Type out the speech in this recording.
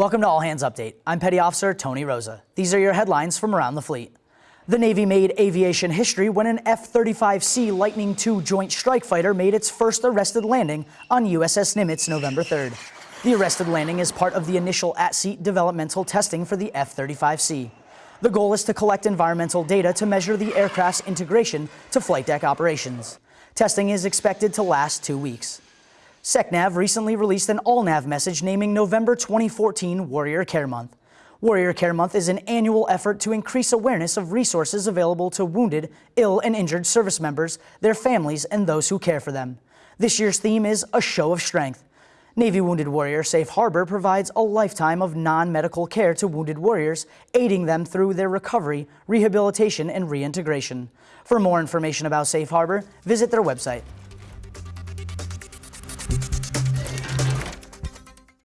Welcome to All Hands Update. I'm Petty Officer Tony Rosa. These are your headlines from around the fleet. The Navy made aviation history when an F-35C Lightning II Joint Strike Fighter made its first arrested landing on USS Nimitz November 3rd. The arrested landing is part of the initial at-sea developmental testing for the F-35C. The goal is to collect environmental data to measure the aircraft's integration to flight deck operations. Testing is expected to last two weeks. SecNav recently released an all-nav message naming November 2014 Warrior Care Month. Warrior Care Month is an annual effort to increase awareness of resources available to wounded, ill, and injured service members, their families, and those who care for them. This year's theme is A Show of Strength. Navy Wounded Warrior Safe Harbor provides a lifetime of non-medical care to wounded warriors, aiding them through their recovery, rehabilitation, and reintegration. For more information about Safe Harbor, visit their website.